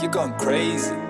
you're going crazy.